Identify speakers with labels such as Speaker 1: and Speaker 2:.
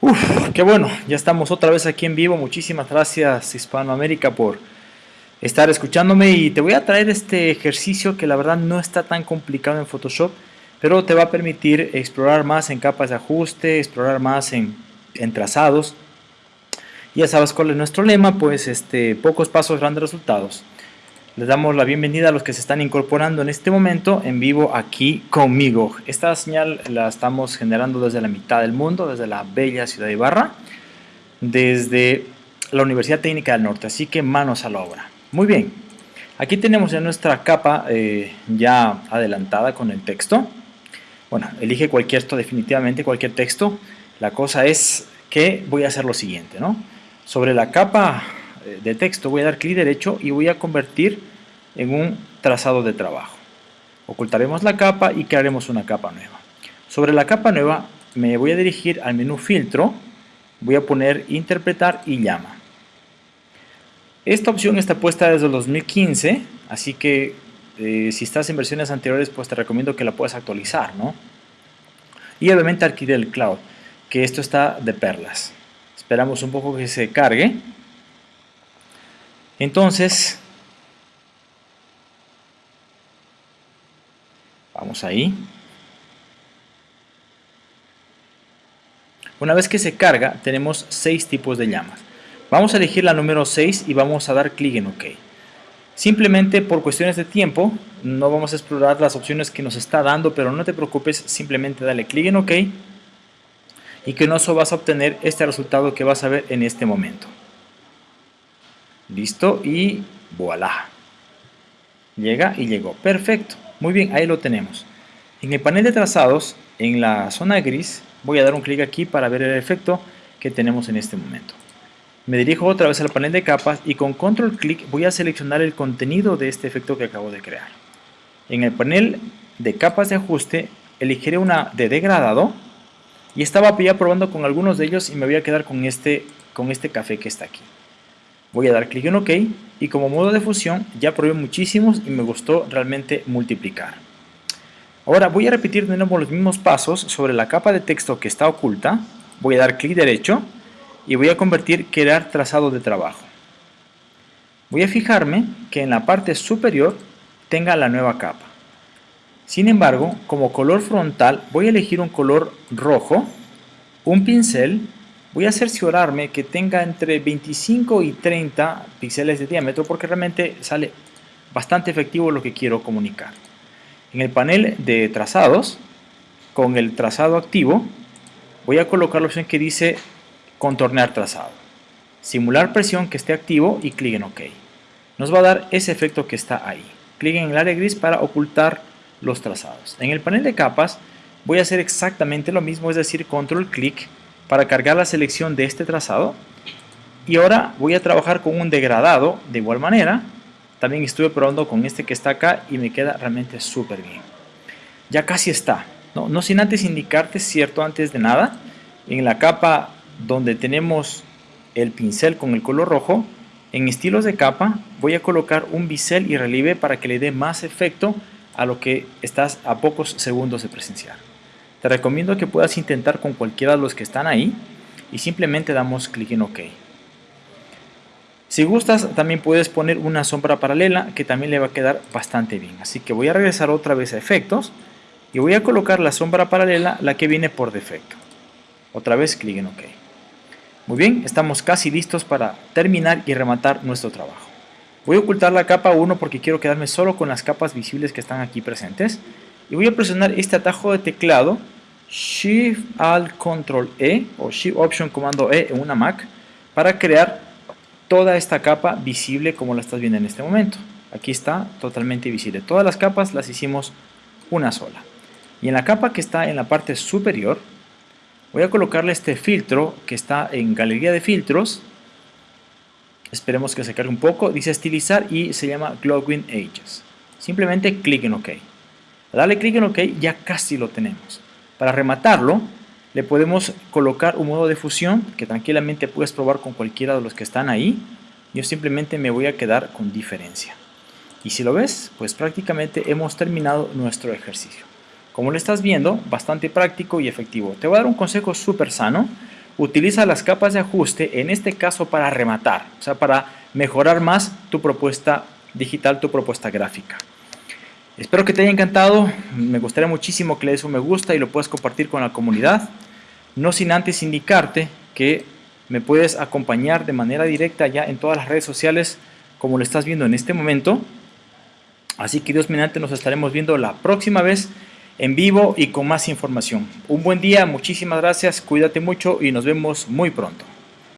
Speaker 1: Uf, qué bueno, ya estamos otra vez aquí en vivo. Muchísimas gracias Hispanoamérica por estar escuchándome y te voy a traer este ejercicio que la verdad no está tan complicado en Photoshop, pero te va a permitir explorar más en capas de ajuste, explorar más en, en trazados. Ya sabes cuál es nuestro lema, pues este, pocos pasos, grandes resultados. Les damos la bienvenida a los que se están incorporando en este momento en vivo aquí conmigo. Esta señal la estamos generando desde la mitad del mundo, desde la bella ciudad de Ibarra, desde la Universidad Técnica del Norte, así que manos a la obra. Muy bien, aquí tenemos ya nuestra capa eh, ya adelantada con el texto. Bueno, elige cualquier texto, definitivamente cualquier texto. La cosa es que voy a hacer lo siguiente, ¿no? Sobre la capa eh, de texto voy a dar clic derecho y voy a convertir en un trazado de trabajo. Ocultaremos la capa y crearemos una capa nueva. Sobre la capa nueva me voy a dirigir al menú filtro, voy a poner interpretar y llama. Esta opción está puesta desde el 2015, así que eh, si estás en versiones anteriores pues te recomiendo que la puedas actualizar, ¿no? Y obviamente el cloud, que esto está de perlas. Esperamos un poco que se cargue. Entonces, vamos ahí. Una vez que se carga, tenemos seis tipos de llamas. Vamos a elegir la número 6 y vamos a dar clic en OK. Simplemente por cuestiones de tiempo, no vamos a explorar las opciones que nos está dando, pero no te preocupes, simplemente dale clic en OK y que no eso vas a obtener este resultado que vas a ver en este momento. Listo y voilà. Llega y llegó. Perfecto. Muy bien, ahí lo tenemos. En el panel de trazados, en la zona gris, voy a dar un clic aquí para ver el efecto que tenemos en este momento. Me dirijo otra vez al panel de capas y con control clic voy a seleccionar el contenido de este efecto que acabo de crear. En el panel de capas de ajuste elegiré una de degradado y estaba ya probando con algunos de ellos y me voy a quedar con este, con este café que está aquí. Voy a dar clic en OK y como modo de fusión ya probé muchísimos y me gustó realmente multiplicar. Ahora voy a repetir de nuevo los mismos pasos sobre la capa de texto que está oculta. Voy a dar clic derecho y voy a convertir crear trazado de trabajo. Voy a fijarme que en la parte superior tenga la nueva capa. Sin embargo, como color frontal voy a elegir un color rojo, un pincel voy a cerciorarme que tenga entre 25 y 30 píxeles de diámetro porque realmente sale bastante efectivo lo que quiero comunicar. En el panel de trazados, con el trazado activo, voy a colocar la opción que dice contornear trazado. Simular presión que esté activo y clic en OK. Nos va a dar ese efecto que está ahí. Clic en el área gris para ocultar los trazados. En el panel de capas voy a hacer exactamente lo mismo, es decir, control clic para cargar la selección de este trazado. Y ahora voy a trabajar con un degradado de igual manera. También estuve probando con este que está acá y me queda realmente súper bien. Ya casi está ¿no? no sin antes indicarte cierto antes de nada en la capa donde tenemos el pincel con el color rojo en estilos de capa voy a colocar un bisel y relieve para que le dé más efecto a lo que estás a pocos segundos de presenciar te recomiendo que puedas intentar con cualquiera de los que están ahí y simplemente damos clic en OK. Si gustas también puedes poner una sombra paralela que también le va a quedar bastante bien. Así que voy a regresar otra vez a efectos y voy a colocar la sombra paralela, la que viene por defecto. Otra vez clic en OK. Muy bien, estamos casi listos para terminar y rematar nuestro trabajo. Voy a ocultar la capa 1 porque quiero quedarme solo con las capas visibles que están aquí presentes y voy a presionar este atajo de teclado Shift Alt Control E o Shift Option Comando E en una Mac para crear toda esta capa visible como la estás viendo en este momento. Aquí está totalmente visible. Todas las capas las hicimos una sola. Y en la capa que está en la parte superior voy a colocarle este filtro que está en galería de filtros. Esperemos que se cargue un poco. Dice estilizar y se llama Glowing Edges. Simplemente clic en OK. Dale clic en OK, ya casi lo tenemos. Para rematarlo, le podemos colocar un modo de fusión que tranquilamente puedes probar con cualquiera de los que están ahí. Yo simplemente me voy a quedar con diferencia. Y si lo ves, pues prácticamente hemos terminado nuestro ejercicio. Como lo estás viendo, bastante práctico y efectivo. Te voy a dar un consejo súper sano. utiliza las capas de ajuste, en este caso para rematar, o sea, para mejorar más tu propuesta digital, tu propuesta gráfica. Espero que te haya encantado, me gustaría muchísimo que le des un me gusta y lo puedas compartir con la comunidad, no sin antes indicarte que me puedes acompañar de manera directa ya en todas las redes sociales como lo estás viendo en este momento. Así que Dios mediante nos estaremos viendo la próxima vez en vivo y con más información. Un buen día, muchísimas gracias, cuídate mucho y nos vemos muy pronto.